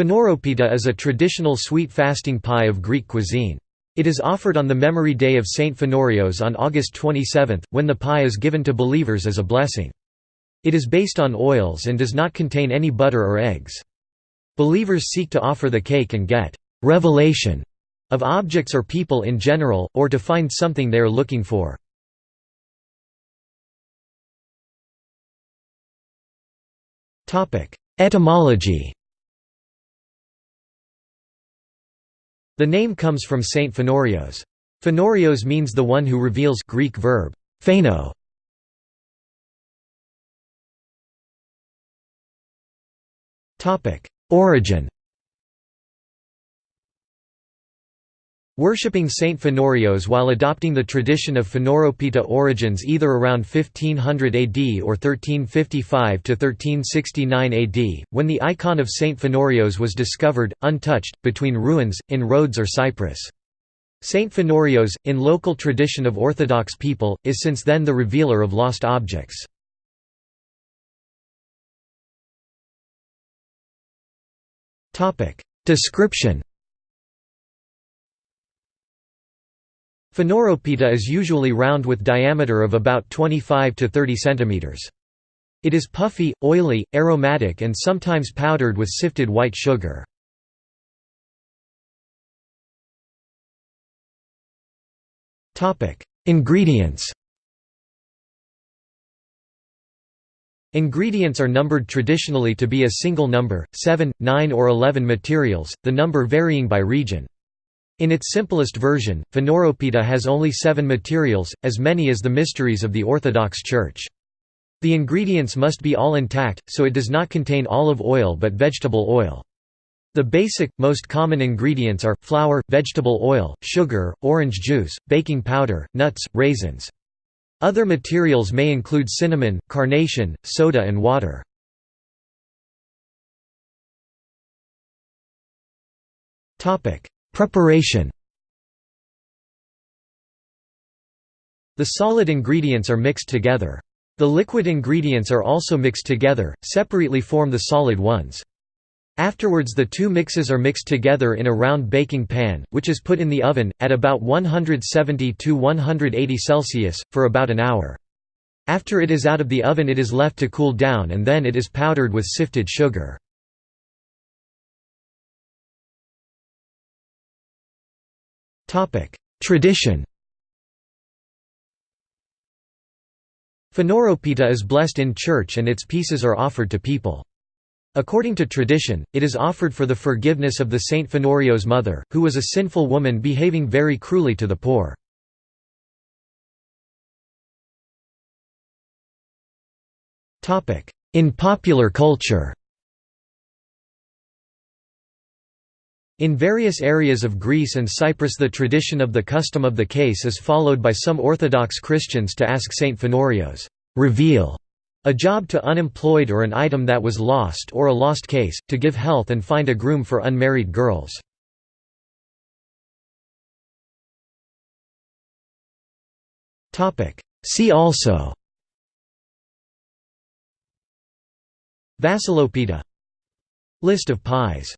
Phaneropita is a traditional sweet fasting pie of Greek cuisine. It is offered on the memory day of Saint Phanorios on August 27, when the pie is given to believers as a blessing. It is based on oils and does not contain any butter or eggs. Believers seek to offer the cake and get «revelation» of objects or people in general, or to find something they are looking for. Etymology The name comes from Saint Phanorios. Phanorios means the one who reveals Greek verb, phano. Origin Worshipping Saint Phanorios while adopting the tradition of Phaneropita origins either around 1500 AD or 1355–1369 AD, when the icon of Saint Phanorios was discovered, untouched, between ruins, in Rhodes or Cyprus. Saint Phanorios, in local tradition of Orthodox people, is since then the revealer of lost objects. Description Phaneropita is usually round with diameter of about 25 to 30 cm. It is puffy, oily, aromatic and sometimes powdered with sifted white sugar. Ingredients Ingredients are numbered traditionally to be a single number, 7, 9 or 11 materials, the number varying by region. In its simplest version, Phaneropita has only seven materials, as many as the mysteries of the Orthodox Church. The ingredients must be all intact, so it does not contain olive oil but vegetable oil. The basic, most common ingredients are, flour, vegetable oil, sugar, orange juice, baking powder, nuts, raisins. Other materials may include cinnamon, carnation, soda and water. Preparation The solid ingredients are mixed together. The liquid ingredients are also mixed together, separately form the solid ones. Afterwards the two mixes are mixed together in a round baking pan, which is put in the oven, at about 170–180 Celsius, for about an hour. After it is out of the oven it is left to cool down and then it is powdered with sifted sugar. Tradition Phaneropita is blessed in church and its pieces are offered to people. According to tradition, it is offered for the forgiveness of the Saint Phanorios' mother, who was a sinful woman behaving very cruelly to the poor. In popular culture In various areas of Greece and Cyprus the tradition of the custom of the case is followed by some Orthodox Christians to ask Saint Phanorios, "'reveal' a job to unemployed or an item that was lost or a lost case, to give health and find a groom for unmarried girls. See also Vassilopita List of pies